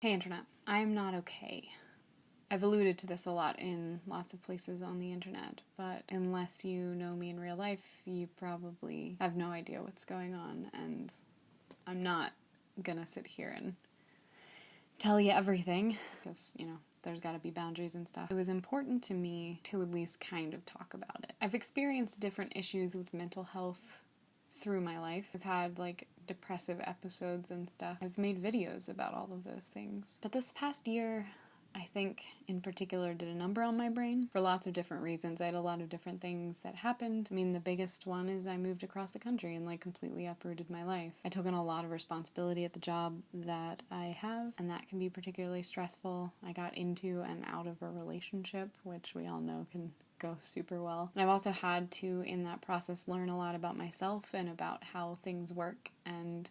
Hey, Internet. I'm not okay. I've alluded to this a lot in lots of places on the internet, but unless you know me in real life, you probably have no idea what's going on, and I'm not gonna sit here and tell you everything, because, you know, there's gotta be boundaries and stuff. It was important to me to at least kind of talk about it. I've experienced different issues with mental health through my life. I've had like depressive episodes and stuff. I've made videos about all of those things. But this past year, I think in particular did a number on my brain for lots of different reasons. I had a lot of different things that happened. I mean, the biggest one is I moved across the country and like completely uprooted my life. I took on a lot of responsibility at the job that I have, and that can be particularly stressful. I got into and out of a relationship, which we all know can go super well. And I've also had to, in that process, learn a lot about myself and about how things work and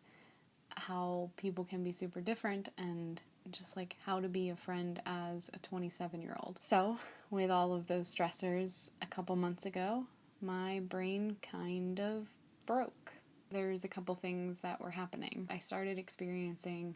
how people can be super different and just like how to be a friend as a 27 year old. So, with all of those stressors, a couple months ago, my brain kind of broke. There's a couple things that were happening. I started experiencing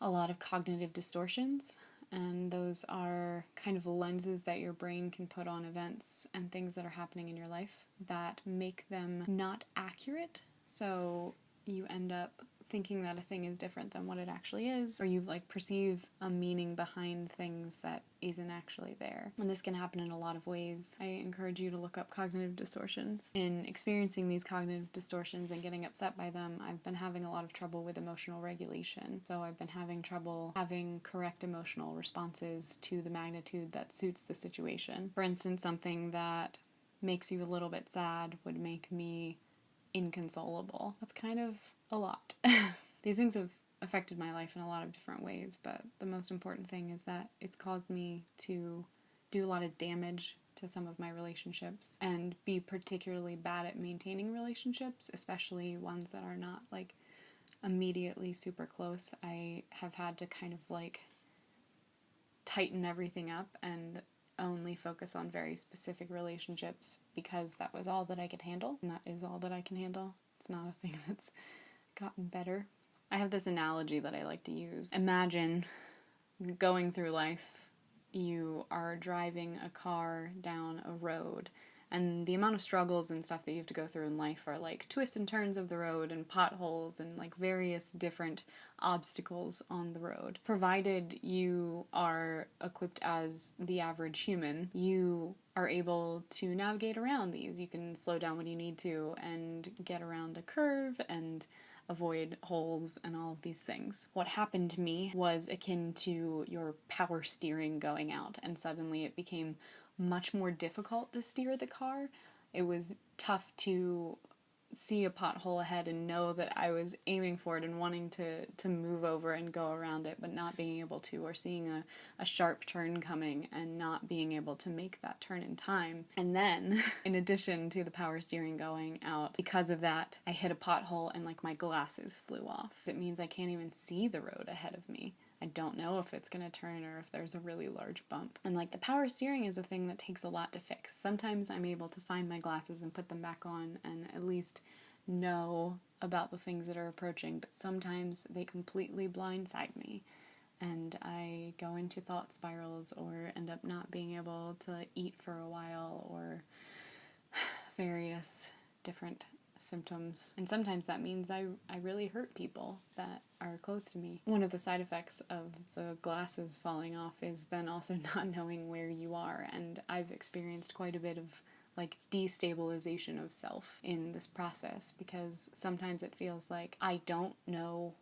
a lot of cognitive distortions and those are kind of lenses that your brain can put on events and things that are happening in your life that make them not accurate. So you end up thinking that a thing is different than what it actually is, or you like perceive a meaning behind things that isn't actually there. And this can happen in a lot of ways. I encourage you to look up cognitive distortions. In experiencing these cognitive distortions and getting upset by them, I've been having a lot of trouble with emotional regulation. So I've been having trouble having correct emotional responses to the magnitude that suits the situation. For instance, something that makes you a little bit sad would make me inconsolable. That's kind of a lot. These things have affected my life in a lot of different ways, but the most important thing is that it's caused me to do a lot of damage to some of my relationships and be particularly bad at maintaining relationships, especially ones that are not like immediately super close. I have had to kind of like tighten everything up and only focus on very specific relationships because that was all that I could handle, and that is all that I can handle. It's not a thing that's gotten better. I have this analogy that I like to use. Imagine going through life, you are driving a car down a road, and the amount of struggles and stuff that you have to go through in life are like twists and turns of the road and potholes and like various different obstacles on the road. Provided you are equipped as the average human, you are able to navigate around these. You can slow down when you need to and get around a curve and avoid holes and all of these things. What happened to me was akin to your power steering going out, and suddenly it became much more difficult to steer the car. It was tough to see a pothole ahead and know that I was aiming for it and wanting to, to move over and go around it, but not being able to, or seeing a, a sharp turn coming and not being able to make that turn in time. And then, in addition to the power steering going out, because of that, I hit a pothole and like my glasses flew off. It means I can't even see the road ahead of me. I don't know if it's going to turn or if there's a really large bump. And like the power steering is a thing that takes a lot to fix. Sometimes I'm able to find my glasses and put them back on and at least know about the things that are approaching, but sometimes they completely blindside me and I go into thought spirals or end up not being able to eat for a while or various different symptoms. And sometimes that means I, I really hurt people that are close to me. One of the side effects of the glasses falling off is then also not knowing where you are. And I've experienced quite a bit of like destabilization of self in this process because sometimes it feels like I don't know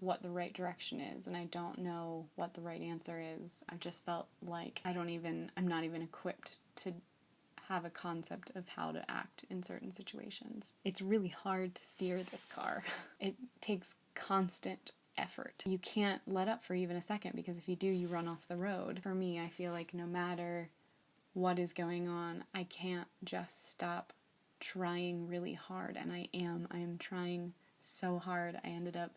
what the right direction is and I don't know what the right answer is. I've just felt like I don't even I'm not even equipped to have a concept of how to act in certain situations. It's really hard to steer this car. It takes constant effort. You can't let up for even a second because if you do, you run off the road. For me, I feel like no matter what is going on, I can't just stop trying really hard, and I am. I am trying so hard. I ended up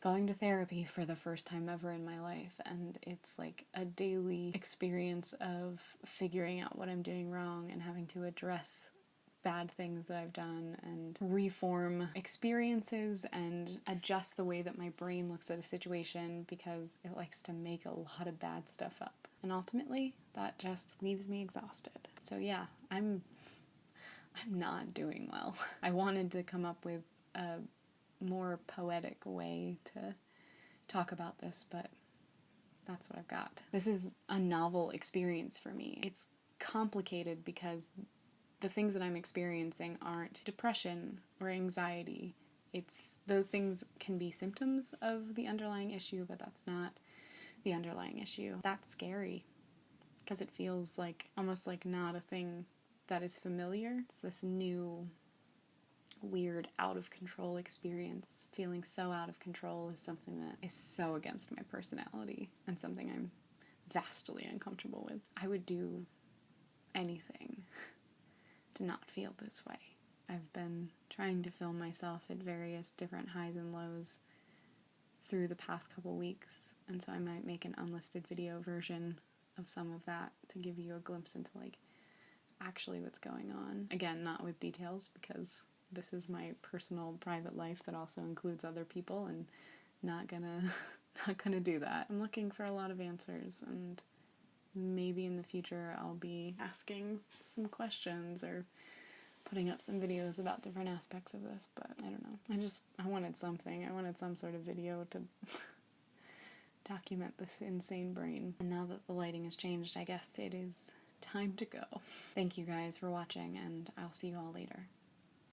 going to therapy for the first time ever in my life, and it's like a daily experience of figuring out what I'm doing wrong and having to address bad things that I've done and reform experiences and adjust the way that my brain looks at a situation because it likes to make a lot of bad stuff up. And ultimately, that just leaves me exhausted. So yeah, I'm I'm not doing well. I wanted to come up with a more poetic way to talk about this, but that's what I've got. This is a novel experience for me. It's complicated because the things that I'm experiencing aren't depression or anxiety. It's those things can be symptoms of the underlying issue, but that's not the underlying issue. That's scary because it feels like almost like not a thing that is familiar. It's this new weird out of control experience. Feeling so out of control is something that is so against my personality and something I'm vastly uncomfortable with. I would do anything to not feel this way. I've been trying to film myself at various different highs and lows through the past couple weeks, and so I might make an unlisted video version of some of that to give you a glimpse into like actually what's going on. Again, not with details because this is my personal private life that also includes other people and not gonna not gonna do that. I'm looking for a lot of answers and maybe in the future I'll be asking some questions or putting up some videos about different aspects of this, but I don't know. I just I wanted something. I wanted some sort of video to document this insane brain. And now that the lighting has changed, I guess it is time to go. Thank you guys for watching and I'll see you all later.